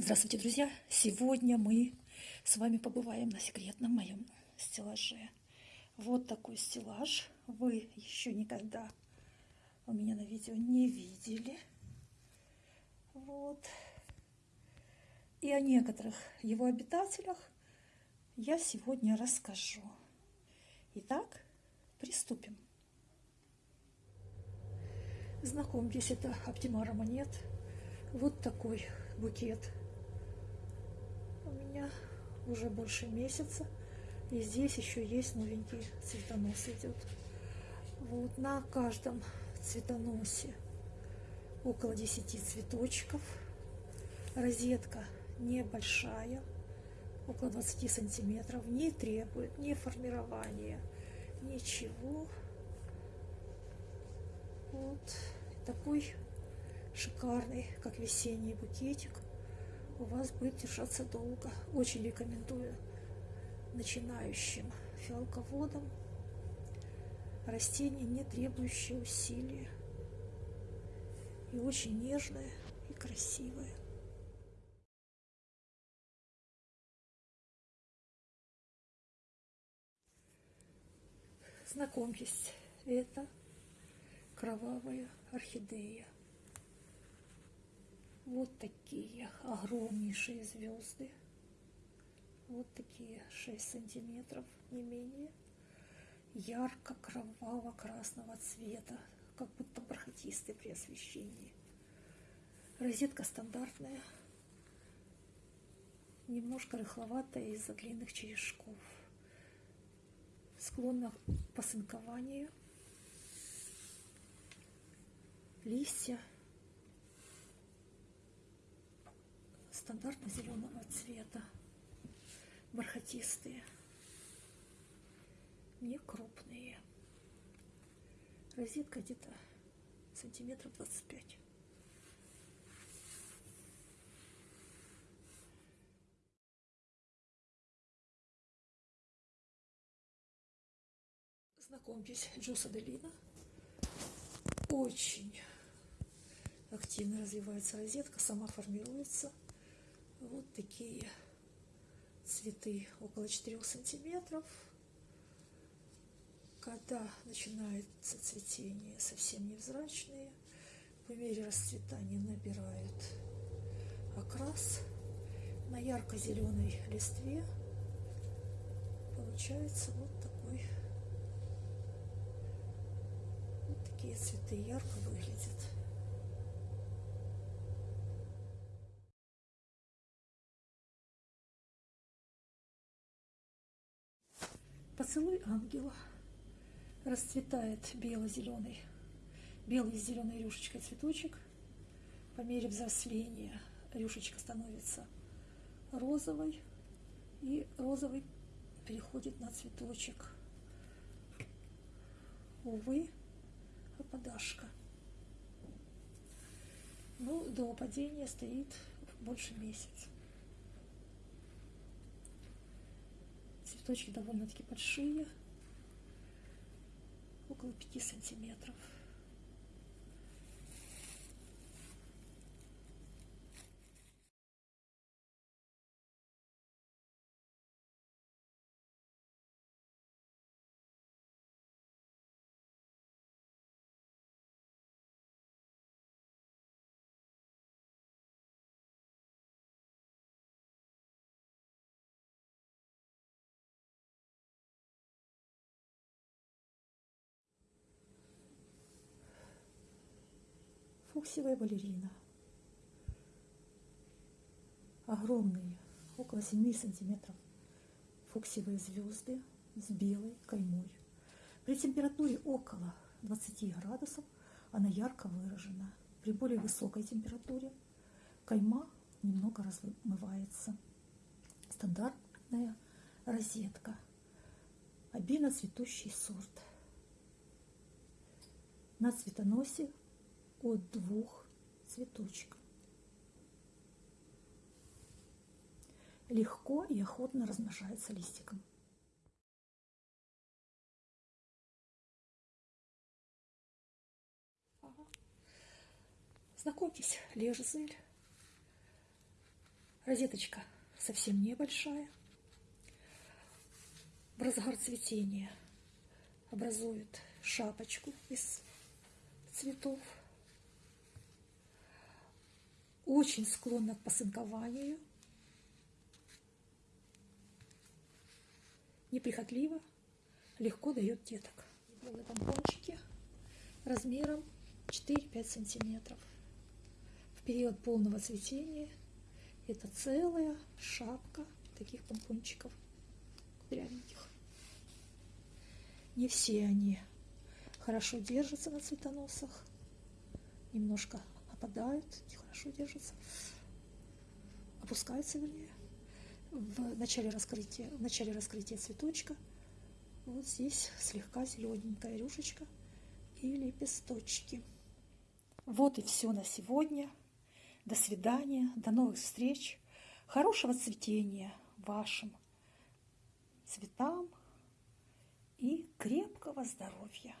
Здравствуйте, друзья! Сегодня мы с вами побываем на секретном моем стеллаже. Вот такой стеллаж вы еще никогда у меня на видео не видели. Вот. И о некоторых его обитателях я сегодня расскажу. Итак, приступим. Знакомьтесь, это Оптимара монет. Вот такой букет у меня уже больше месяца. И здесь еще есть новенький цветонос идет. Вот на каждом цветоносе около 10 цветочков. Розетка небольшая, около 20 сантиметров, не требует ни формирования, ничего. Вот такой шикарный, как весенний букетик у вас будет держаться долго. Очень рекомендую начинающим фиалководам растение, не требующее усилия. И очень нежное и красивое. Знакомьтесь, это кровавая орхидея. Вот такие огромнейшие звезды. Вот такие 6 сантиметров, не менее. Ярко-кроваво-красного цвета, как будто бархатистый при освещении. Розетка стандартная, немножко рыхловатая из-за длинных черешков. Склонна к посынкованию. Листья стандартно зеленого цвета, бархатистые, не крупные. Розетка где-то сантиметров 25. Знакомьтесь, Джуса Делина. Очень активно развивается розетка, сама формируется. Вот такие цветы около 4 сантиметров. Когда начинается цветение, совсем невзрачные. По мере расцветания набирают окрас. На ярко-зеленой листве получается вот такой вот такие цветы ярко выглядят. Поцелуй ангела. Расцветает бело-зеленый, белый с зеленой рюшечкой цветочек. По мере взросления рюшечка становится розовой, и розовый переходит на цветочек. Увы, опадашка. Ну, до падения стоит больше месяца. Цветочки довольно-таки большие, около 5 сантиметров. Фуксиевая балерина. Огромные, около 7 сантиметров фуксиевые звезды с белой каймой. При температуре около 20 градусов она ярко выражена. При более высокой температуре кайма немного размывается. Стандартная розетка. Обильно цветущий сорт. На цветоносе от двух цветочков. Легко и охотно размножается листиком. Знакомьтесь, лежзель. Розеточка совсем небольшая. В разгар цветения образует шапочку из цветов. Очень склонна к посынкованию. Неприхотливо, легко дает деток. Белые помпончики размером 4-5 сантиметров. В период полного цветения это целая шапка таких помпончиков кудрявеньких. Не все они хорошо держатся на цветоносах, немножко опадают, нехорошо держатся, опускаются, вернее, в начале раскрытия, в начале раскрытия цветочка. Вот здесь слегка зелененькая рюшечка и лепесточки. Вот и все на сегодня. До свидания, до новых встреч. Хорошего цветения вашим цветам и крепкого здоровья.